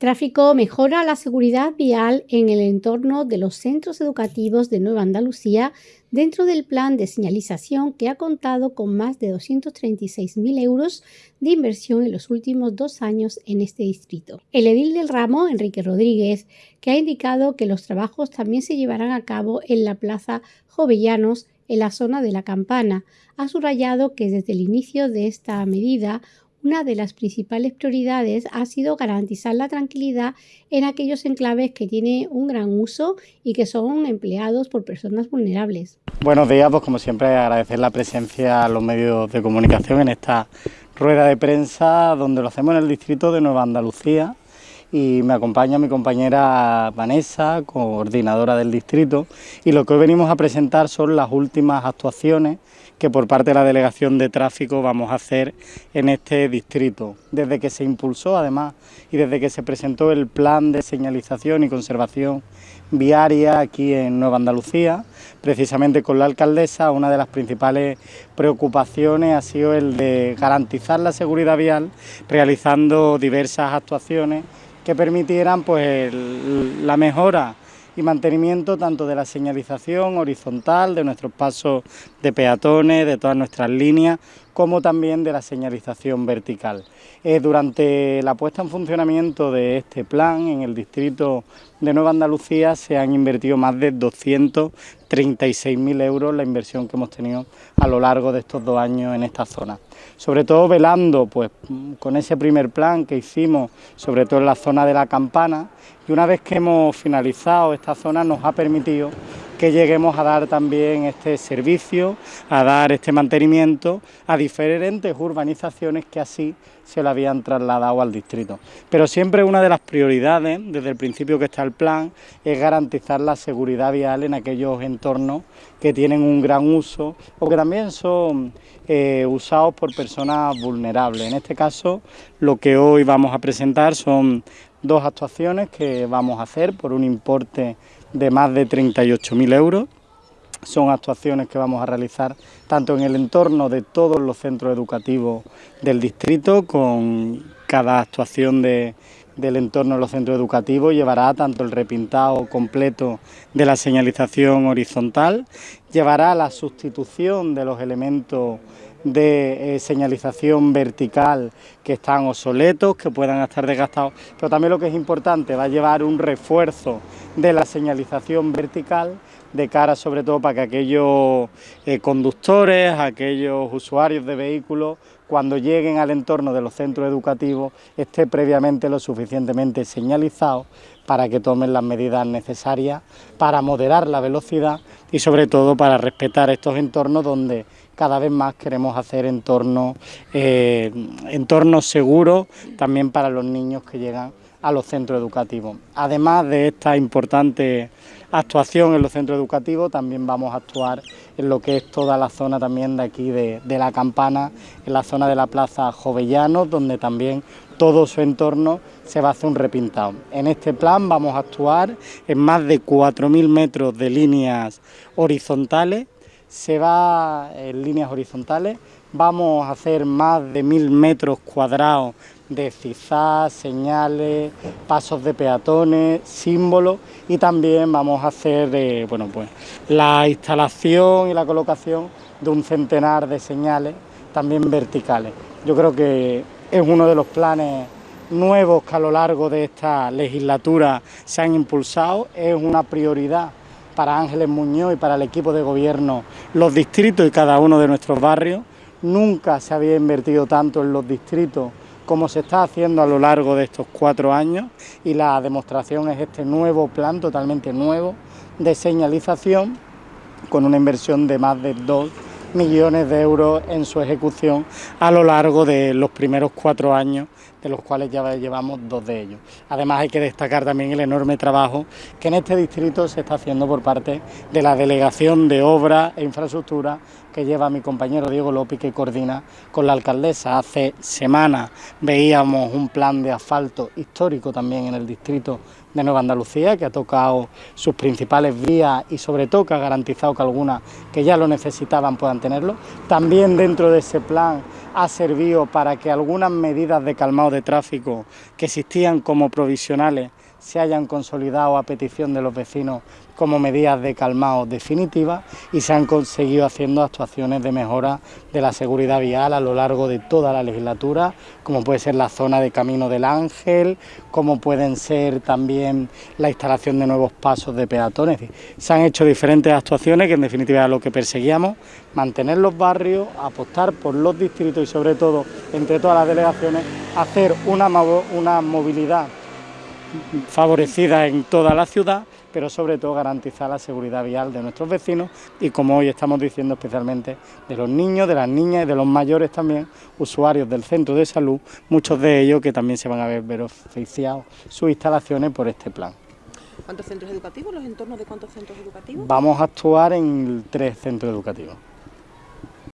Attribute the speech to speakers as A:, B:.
A: Tráfico mejora la seguridad vial en el entorno de los centros educativos de Nueva Andalucía dentro del plan de señalización que ha contado con más de 236.000 euros de inversión en los últimos dos años en este distrito. El edil del ramo, Enrique Rodríguez, que ha indicado que los trabajos también se llevarán a cabo en la Plaza Jovellanos en la zona de la Campana, ha subrayado que desde el inicio de esta medida una de las principales prioridades ha sido garantizar la tranquilidad en aquellos enclaves que tienen un gran uso y que son empleados por personas vulnerables.
B: Buenos días, pues como siempre agradecer la presencia a los medios de comunicación en esta rueda de prensa donde lo hacemos en el distrito de Nueva Andalucía y me acompaña mi compañera Vanessa, coordinadora del distrito, y lo que hoy venimos a presentar son las últimas actuaciones que por parte de la Delegación de Tráfico vamos a hacer en este distrito. Desde que se impulsó, además, y desde que se presentó el plan de señalización y conservación viaria aquí en Nueva Andalucía, precisamente con la alcaldesa, una de las principales preocupaciones ha sido el de garantizar la seguridad vial realizando diversas actuaciones que permitieran pues, la mejora y mantenimiento tanto de la señalización horizontal, de nuestros pasos de peatones, de todas nuestras líneas, como también de la señalización vertical. Eh, durante la puesta en funcionamiento de este plan en el distrito de Nueva Andalucía se han invertido más de 236.000 euros la inversión que hemos tenido a lo largo de estos dos años en esta zona. Sobre todo velando pues, con ese primer plan que hicimos, sobre todo en la zona de la campana, y una vez que hemos finalizado esta zona nos ha permitido que lleguemos a dar también este servicio, a dar este mantenimiento a diferentes urbanizaciones que así se lo habían trasladado al distrito. Pero siempre una de las prioridades, desde el principio que está el plan, es garantizar la seguridad vial en aquellos entornos que tienen un gran uso o que también son eh, usados por personas vulnerables. En este caso, lo que hoy vamos a presentar son dos actuaciones que vamos a hacer por un importe de más de 38.000 euros. Son actuaciones que vamos a realizar tanto en el entorno de todos los centros educativos del distrito, con cada actuación de, del entorno de los centros educativos llevará tanto el repintado completo de la señalización horizontal, llevará la sustitución de los elementos de eh, señalización vertical que están obsoletos, que puedan estar desgastados, pero también lo que es importante, va a llevar un refuerzo de la señalización vertical de cara sobre todo para que aquellos eh, conductores, aquellos usuarios de vehículos, cuando lleguen al entorno de los centros educativos, esté previamente lo suficientemente señalizado para que tomen las medidas necesarias para moderar la velocidad y sobre todo para respetar estos entornos donde cada vez más queremos hacer entornos, eh, entornos seguros también para los niños que llegan a los centros educativos. Además de esta importante actuación en los centros educativos, también vamos a actuar en lo que es toda la zona también de aquí de, la Campana, en la zona de la Plaza Jovellanos, donde también todo su entorno se va a hacer un repintado. En este plan vamos a actuar en más de 4.000 metros de líneas horizontales, se va en líneas horizontales, vamos a hacer más de 1.000 metros cuadrados de cizás, señales, pasos de peatones, símbolos y también vamos a hacer eh, bueno, pues, la instalación y la colocación de un centenar de señales también verticales. Yo creo que es uno de los planes nuevos que a lo largo de esta legislatura se han impulsado, es una prioridad para Ángeles Muñoz y para el equipo de gobierno los distritos y cada uno de nuestros barrios. Nunca se había invertido tanto en los distritos como se está haciendo a lo largo de estos cuatro años y la demostración es este nuevo plan totalmente nuevo de señalización con una inversión de más de 2 millones de euros en su ejecución a lo largo de los primeros cuatro años de los cuales ya llevamos dos de ellos. Además hay que destacar también el enorme trabajo que en este distrito se está haciendo por parte de la Delegación de Obras e Infraestructura que lleva mi compañero Diego López que coordina con la alcaldesa. Hace semanas veíamos un plan de asfalto histórico también en el distrito de Nueva Andalucía, que ha tocado sus principales vías y sobre todo que ha garantizado que algunas que ya lo necesitaban puedan tenerlo. También dentro de ese plan ha servido para que algunas medidas de calmado de tráfico que existían como provisionales se hayan consolidado a petición de los vecinos como medidas de calmado definitivas y se han conseguido haciendo actuaciones de mejora de la seguridad vial a lo largo de toda la legislatura, como puede ser la zona de Camino del Ángel, como pueden ser también la instalación de nuevos pasos de peatones. Se han hecho diferentes actuaciones que en definitiva lo que perseguíamos, mantener los barrios, apostar por los distritos y sobre todo entre todas las delegaciones hacer una, una movilidad favorecida en toda la ciudad, pero sobre todo garantizar la seguridad vial de nuestros vecinos y como hoy estamos diciendo especialmente de los niños, de las niñas y de los mayores también, usuarios del centro de salud, muchos de ellos que también se van a ver beneficiados sus instalaciones por este plan.
C: ¿Cuántos centros educativos? ¿Los entornos de cuántos centros educativos?
B: Vamos a actuar en tres centros educativos.